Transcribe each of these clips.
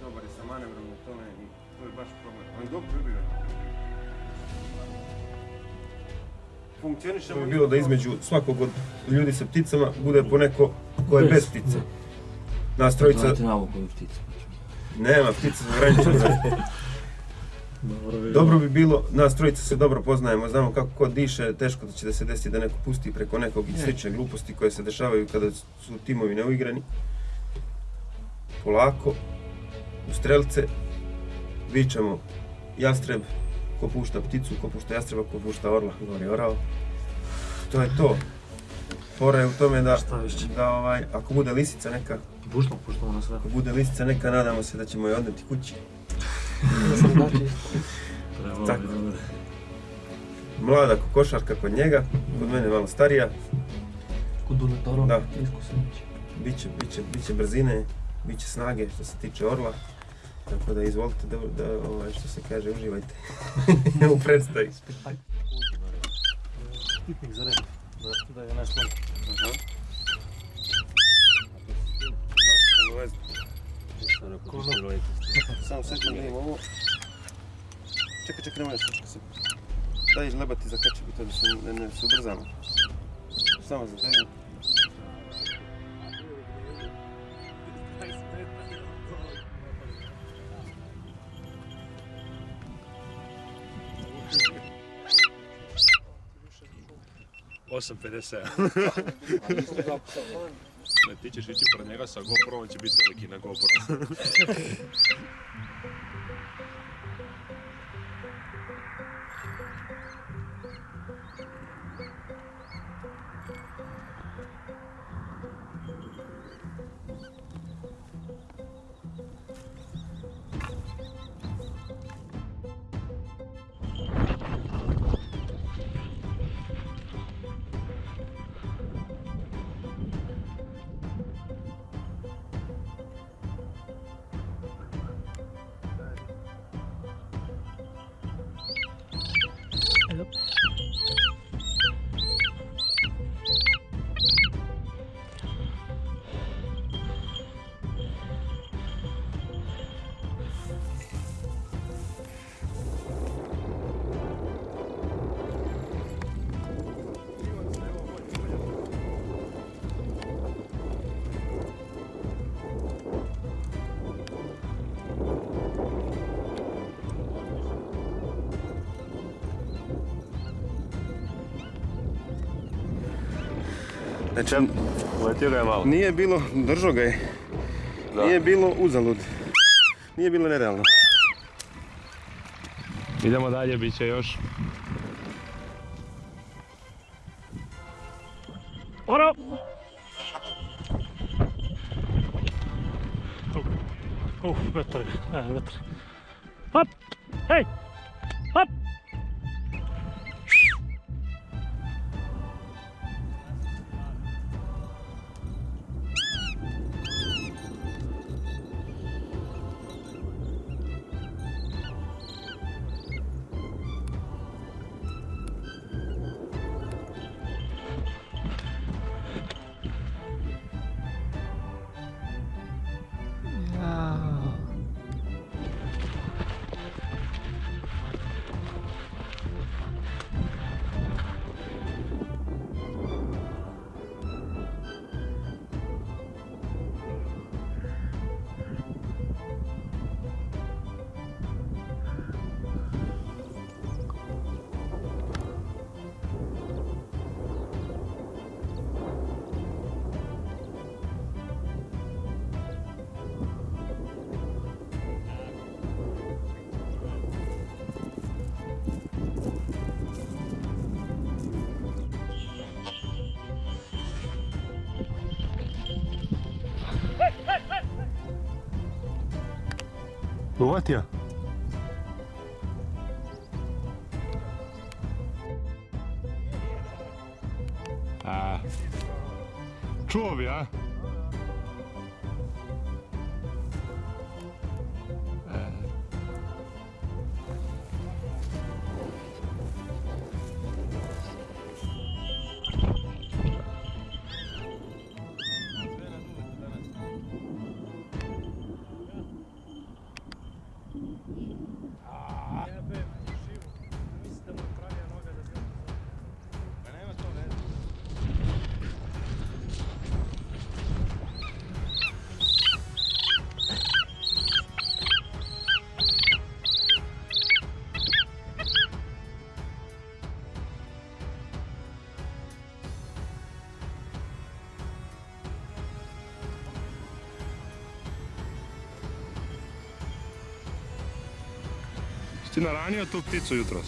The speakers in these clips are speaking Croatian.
Dobar je sa manevrom u tome i to je baš problem. On je dobro vibrio. Funkcioniše bi bilo da između svakog od ljudi sa pticama bude po neko ko je bez ptice. Nas trojica, pticu. nema ptica za ograničeno. Dobro bi bilo, nas trojica se dobro poznajemo, znamo kako ko diše, teško da će da se desi da neko pusti preko nekog i slične gluposti koje se dešavaju kada su timovi neuigrani. Polako, u strelce, vičemo jastreb, ko pušta pticu, ko pušta jastreba, ko pušta orla, gori orao. To je to. Fora je u tome da, da ovaj, ako bude lisica neka, Puštamo, puštamo na sve. ako bude lisica neka, nadamo se da ćemo je odneti kući. Tako. Mlada kokošarka kod njega, kod mene malo starija, Kod iskusan će. Biće, biće, biće brzine, biće snage što se tiče orla. Tako da izvolite da, da ovaj, što se kaže, uživajte u predstavi. Pitnik za red, da, da ga ne sloni. Samo sekund da ovo. Čekaj, čekaj, nemoj još se. Daj lebati za kačep i to da se ne, ne ubrzamo. Samo za daj. Osam 57. Ne, ti ćeš ići pored njega sa GoPro, on će biti veliki na GoPro. Znači, Uletio ga je malo. nije bilo, držao ga je. Da. Nije bilo uzalud. Nije bilo nerealno. Idemo dalje, bit će još. Oro! Uf, vetar, je, vetar. Hop! Hej! Hop! Łatja. A. Człowiek. Ti naranijo to ptico jutros.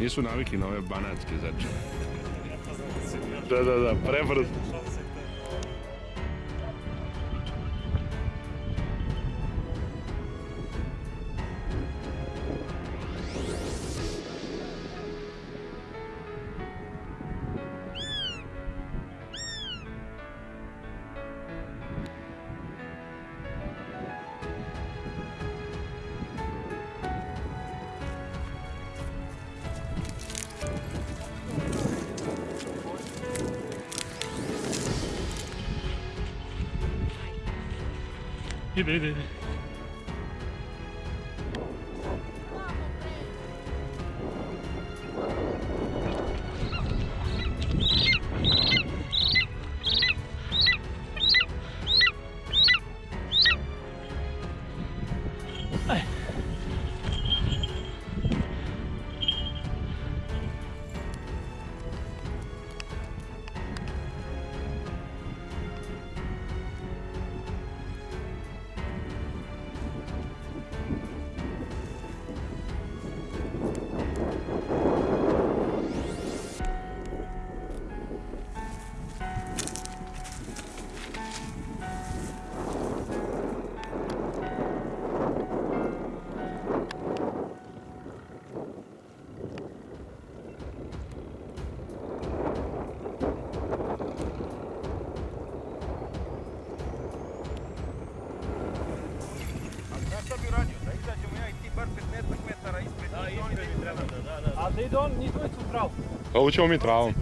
Nisu navikli na ove banatske zeče. Da, da, da, prebrzo. 别、别、别。U pravu. Ovo ćemo mi travom.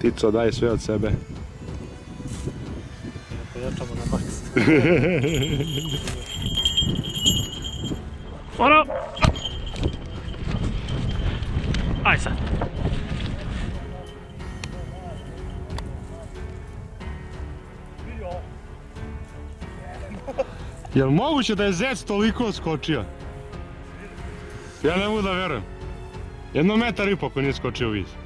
Tico, daj sve od sebe. Pojačamo na maks. Ono! Aj sad. Jel moguće da je zec toliko skočio? Ja ne mogu da verujem. Jedno metar i po nije skočio vis.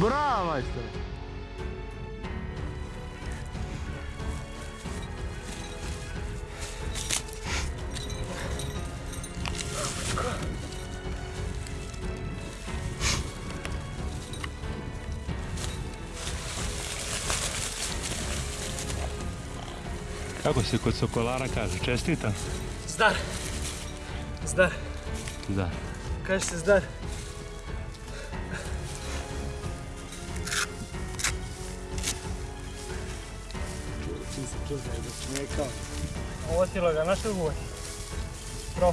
Bravo, majstor! Kako se kod Sokolara kaže? Čestita? Zdar. Zdar. Da. Kaže se zdar. Ovo ga našeg uvoj. Pro.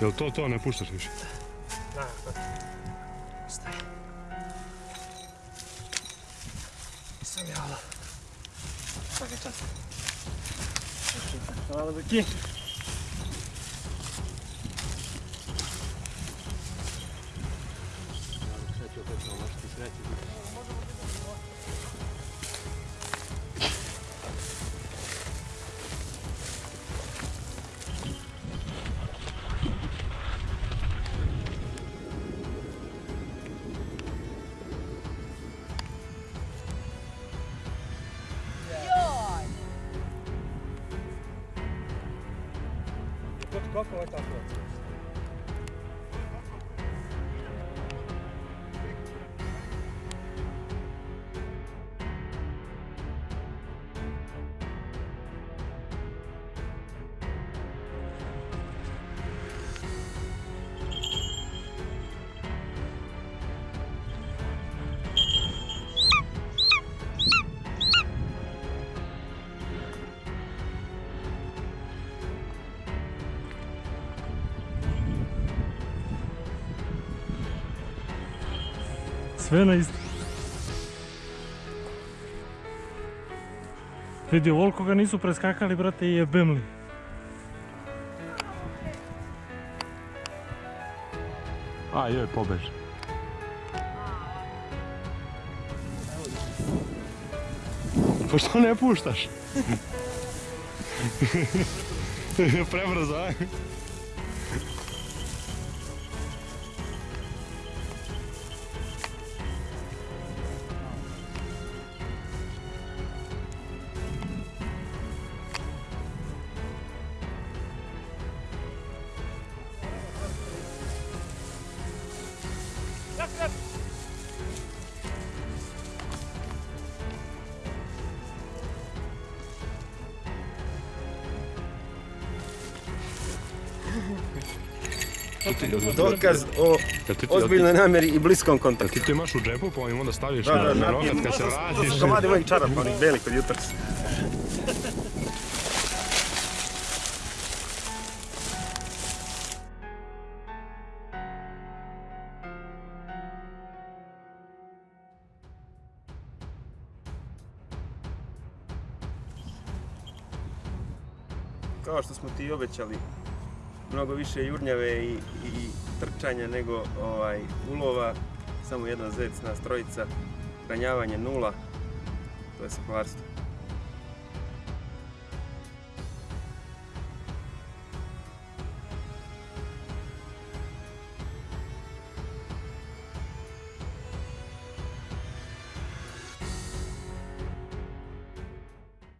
Jel to to, ne puštaš više? Da, da. Staj. Nisam jala. Svaka čast. Hvala Duki. Kako je tako? Sve na isto. Vidi, ovoliko ga nisu preskakali, brate, i jebem li. A joj, pobež. Pa što ne puštaš? Prebrzo, a? Dokaz o ozbiljnoj namjeri i bliskom kontaktu. Ti to imaš u džepu pa im onda staviš Da, na, da, na da. rokat kad se vratiš. su komadi mojih čarapa, onih belih od jutros. Kao što smo ti obećali, mnogo više jurnjave i, i trčanja nego ovaj, ulova, samo jedan zec nas trojica, ranjavanje nula, to je sakovarstvo.